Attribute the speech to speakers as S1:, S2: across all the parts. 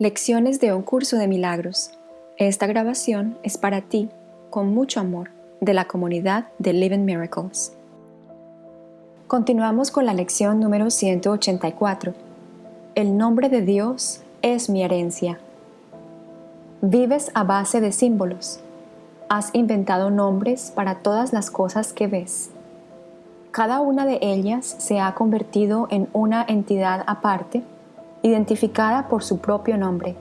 S1: Lecciones de un curso de milagros. Esta grabación es para ti, con mucho amor, de la comunidad de Living Miracles. Continuamos con la lección número 184. El nombre de Dios es mi herencia. Vives a base de símbolos. Has inventado nombres para todas las cosas que ves. Cada una de ellas se ha convertido en una entidad aparte identificada por su propio nombre.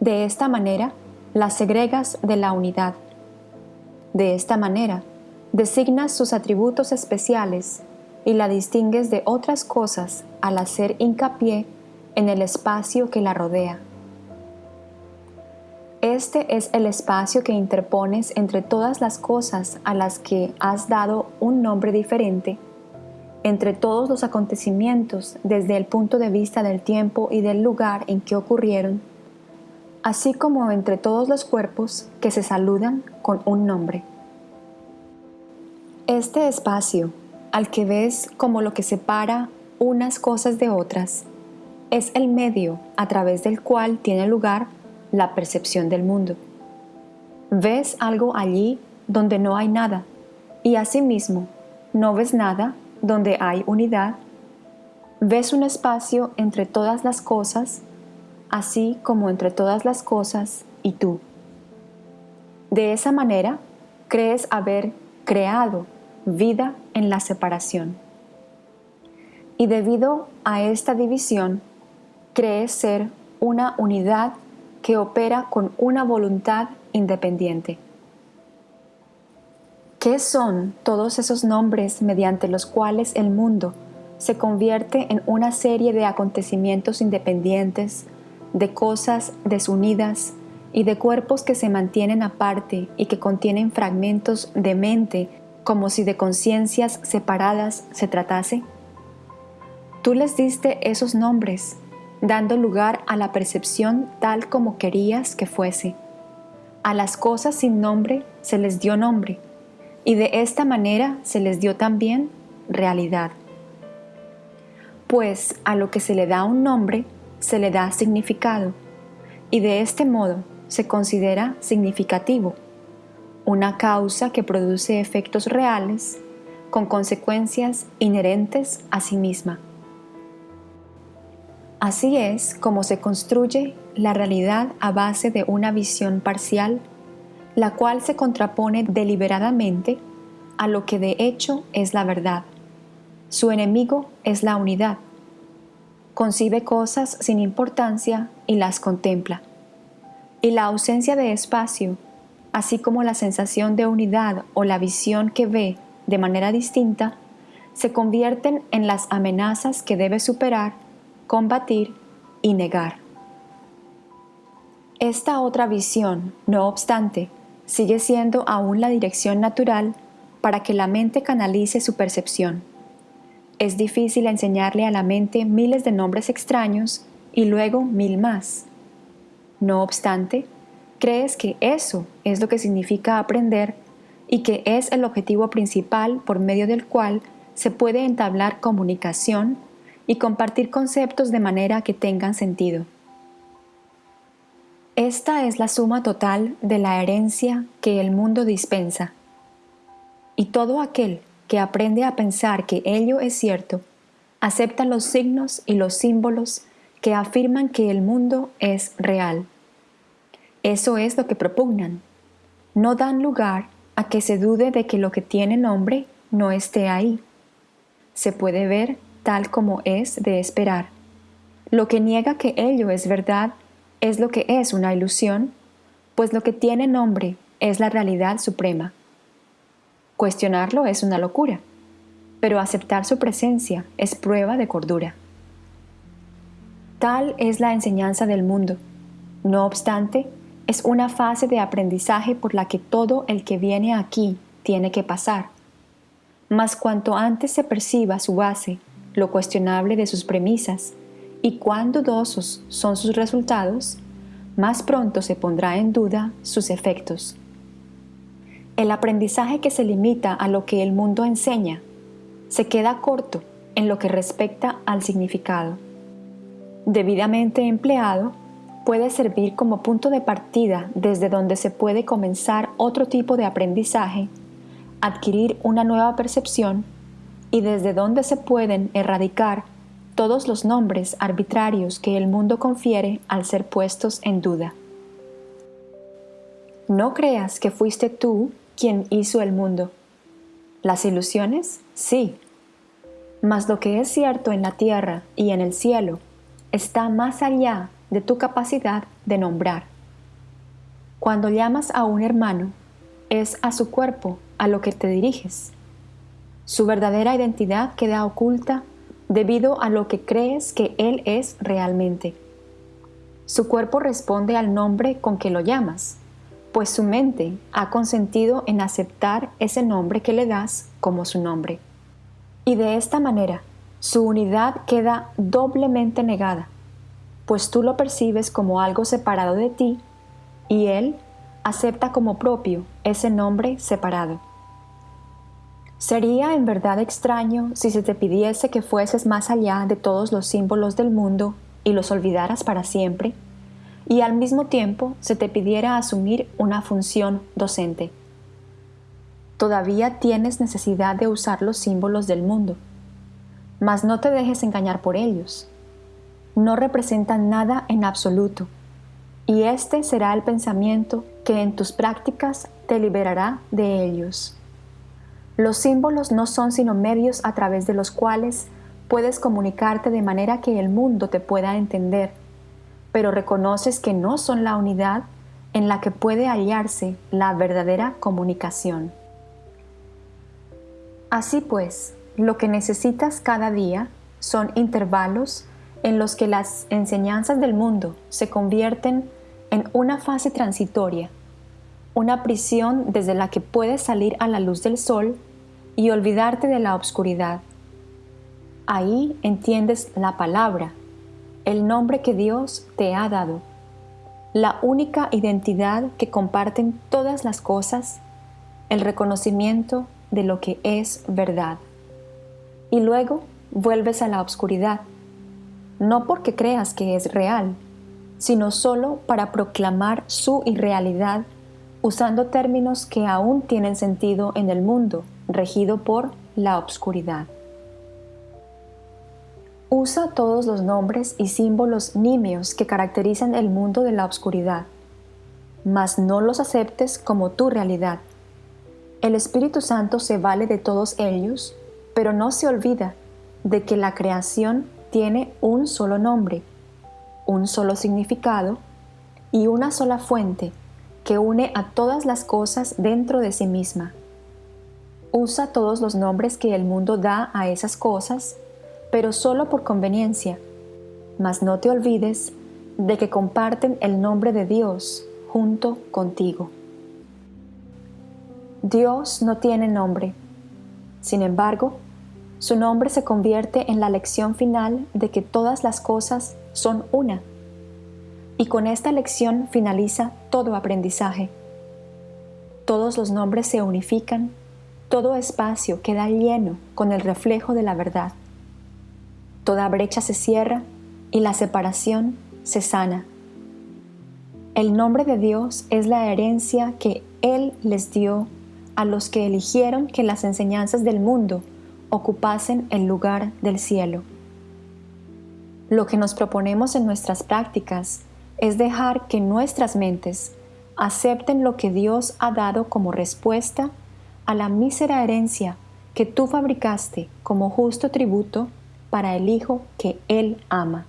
S1: De esta manera, las segregas de la unidad. De esta manera, designas sus atributos especiales y la distingues de otras cosas al hacer hincapié en el espacio que la rodea. Este es el espacio que interpones entre todas las cosas a las que has dado un nombre diferente entre todos los acontecimientos desde el punto de vista del tiempo y del lugar en que ocurrieron, así como entre todos los cuerpos que se saludan con un nombre. Este espacio, al que ves como lo que separa unas cosas de otras, es el medio a través del cual tiene lugar la percepción del mundo. Ves algo allí donde no hay nada, y asimismo no ves nada donde hay unidad, ves un espacio entre todas las cosas, así como entre todas las cosas y tú. De esa manera, crees haber creado vida en la separación. Y debido a esta división, crees ser una unidad que opera con una voluntad independiente. ¿Qué son todos esos nombres mediante los cuales el mundo se convierte en una serie de acontecimientos independientes, de cosas desunidas y de cuerpos que se mantienen aparte y que contienen fragmentos de mente como si de conciencias separadas se tratase? Tú les diste esos nombres, dando lugar a la percepción tal como querías que fuese. A las cosas sin nombre se les dio nombre y de esta manera se les dio también realidad. Pues a lo que se le da un nombre, se le da significado, y de este modo se considera significativo, una causa que produce efectos reales con consecuencias inherentes a sí misma. Así es como se construye la realidad a base de una visión parcial la cual se contrapone deliberadamente a lo que de hecho es la verdad. Su enemigo es la unidad. Concibe cosas sin importancia y las contempla. Y la ausencia de espacio, así como la sensación de unidad o la visión que ve de manera distinta, se convierten en las amenazas que debe superar, combatir y negar. Esta otra visión, no obstante, sigue siendo aún la dirección natural para que la mente canalice su percepción. Es difícil enseñarle a la mente miles de nombres extraños y luego mil más. No obstante, crees que eso es lo que significa aprender y que es el objetivo principal por medio del cual se puede entablar comunicación y compartir conceptos de manera que tengan sentido. Esta es la suma total de la herencia que el mundo dispensa. Y todo aquel que aprende a pensar que ello es cierto, acepta los signos y los símbolos que afirman que el mundo es real. Eso es lo que propugnan. No dan lugar a que se dude de que lo que tiene nombre no esté ahí. Se puede ver tal como es de esperar. Lo que niega que ello es verdad es lo que es una ilusión, pues lo que tiene nombre es la realidad suprema. Cuestionarlo es una locura, pero aceptar su presencia es prueba de cordura. Tal es la enseñanza del mundo. No obstante, es una fase de aprendizaje por la que todo el que viene aquí tiene que pasar. Mas cuanto antes se perciba su base, lo cuestionable de sus premisas, y cuán dudosos son sus resultados, más pronto se pondrá en duda sus efectos. El aprendizaje que se limita a lo que el mundo enseña se queda corto en lo que respecta al significado. Debidamente empleado, puede servir como punto de partida desde donde se puede comenzar otro tipo de aprendizaje, adquirir una nueva percepción y desde donde se pueden erradicar todos los nombres arbitrarios que el mundo confiere al ser puestos en duda. No creas que fuiste tú quien hizo el mundo. Las ilusiones, sí. Mas lo que es cierto en la tierra y en el cielo está más allá de tu capacidad de nombrar. Cuando llamas a un hermano, es a su cuerpo a lo que te diriges. Su verdadera identidad queda oculta debido a lo que crees que él es realmente. Su cuerpo responde al nombre con que lo llamas, pues su mente ha consentido en aceptar ese nombre que le das como su nombre. Y de esta manera, su unidad queda doblemente negada, pues tú lo percibes como algo separado de ti y él acepta como propio ese nombre separado. Sería en verdad extraño si se te pidiese que fueses más allá de todos los símbolos del mundo y los olvidaras para siempre, y al mismo tiempo se te pidiera asumir una función docente. Todavía tienes necesidad de usar los símbolos del mundo, mas no te dejes engañar por ellos. No representan nada en absoluto, y este será el pensamiento que en tus prácticas te liberará de ellos. Los símbolos no son sino medios a través de los cuales puedes comunicarte de manera que el mundo te pueda entender, pero reconoces que no son la unidad en la que puede hallarse la verdadera comunicación. Así pues, lo que necesitas cada día son intervalos en los que las enseñanzas del mundo se convierten en una fase transitoria una prisión desde la que puedes salir a la luz del sol y olvidarte de la oscuridad. Ahí entiendes la palabra, el nombre que Dios te ha dado, la única identidad que comparten todas las cosas, el reconocimiento de lo que es verdad. Y luego vuelves a la oscuridad, no porque creas que es real, sino solo para proclamar su irrealidad usando términos que aún tienen sentido en el mundo regido por la obscuridad. Usa todos los nombres y símbolos nimios que caracterizan el mundo de la obscuridad, mas no los aceptes como tu realidad. El Espíritu Santo se vale de todos ellos, pero no se olvida de que la creación tiene un solo nombre, un solo significado y una sola fuente que une a todas las cosas dentro de sí misma. Usa todos los nombres que el mundo da a esas cosas, pero solo por conveniencia, mas no te olvides de que comparten el nombre de Dios junto contigo. Dios no tiene nombre. Sin embargo, su nombre se convierte en la lección final de que todas las cosas son una y con esta lección finaliza todo aprendizaje. Todos los nombres se unifican, todo espacio queda lleno con el reflejo de la verdad. Toda brecha se cierra y la separación se sana. El nombre de Dios es la herencia que Él les dio a los que eligieron que las enseñanzas del mundo ocupasen el lugar del cielo. Lo que nos proponemos en nuestras prácticas es dejar que nuestras mentes acepten lo que Dios ha dado como respuesta a la mísera herencia que tú fabricaste como justo tributo para el Hijo que Él ama.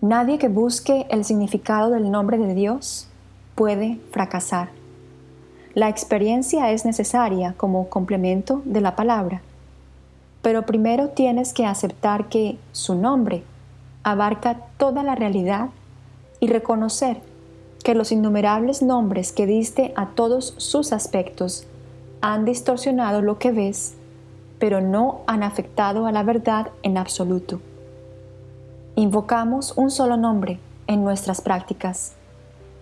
S1: Nadie que busque el significado del nombre de Dios puede fracasar. La experiencia es necesaria como complemento de la palabra, pero primero tienes que aceptar que su nombre abarca toda la realidad y reconocer que los innumerables nombres que diste a todos sus aspectos han distorsionado lo que ves, pero no han afectado a la verdad en absoluto. Invocamos un solo nombre en nuestras prácticas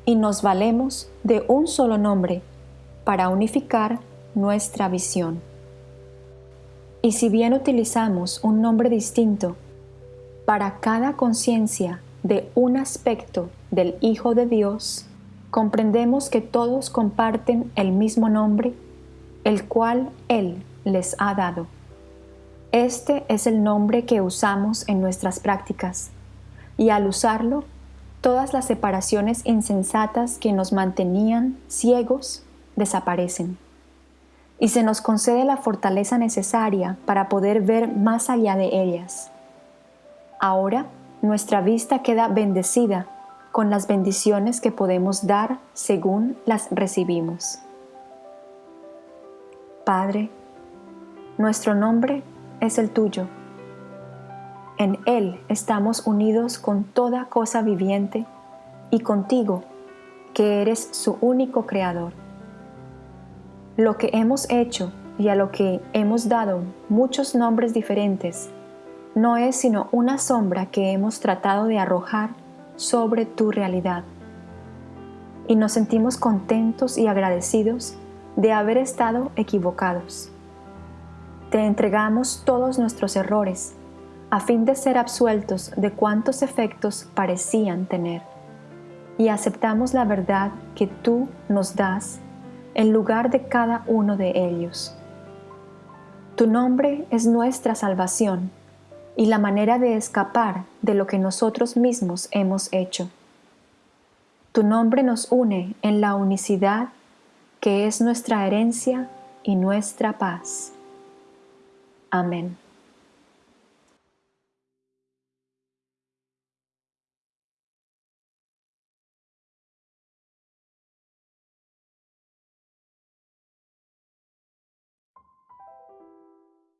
S1: y nos valemos de un solo nombre para unificar nuestra visión. Y si bien utilizamos un nombre distinto para cada conciencia de un aspecto del Hijo de Dios, comprendemos que todos comparten el mismo nombre, el cual Él les ha dado. Este es el nombre que usamos en nuestras prácticas, y al usarlo, todas las separaciones insensatas que nos mantenían ciegos desaparecen. Y se nos concede la fortaleza necesaria para poder ver más allá de ellas. Ahora nuestra vista queda bendecida con las bendiciones que podemos dar según las recibimos. Padre, nuestro nombre es el tuyo. En Él estamos unidos con toda cosa viviente y contigo, que eres su único creador. Lo que hemos hecho y a lo que hemos dado muchos nombres diferentes no es sino una sombra que hemos tratado de arrojar sobre tu realidad. Y nos sentimos contentos y agradecidos de haber estado equivocados. Te entregamos todos nuestros errores a fin de ser absueltos de cuantos efectos parecían tener. Y aceptamos la verdad que tú nos das en lugar de cada uno de ellos. Tu nombre es nuestra salvación y la manera de escapar de lo que nosotros mismos hemos hecho. Tu nombre nos une en la unicidad que es nuestra herencia y nuestra paz. Amén.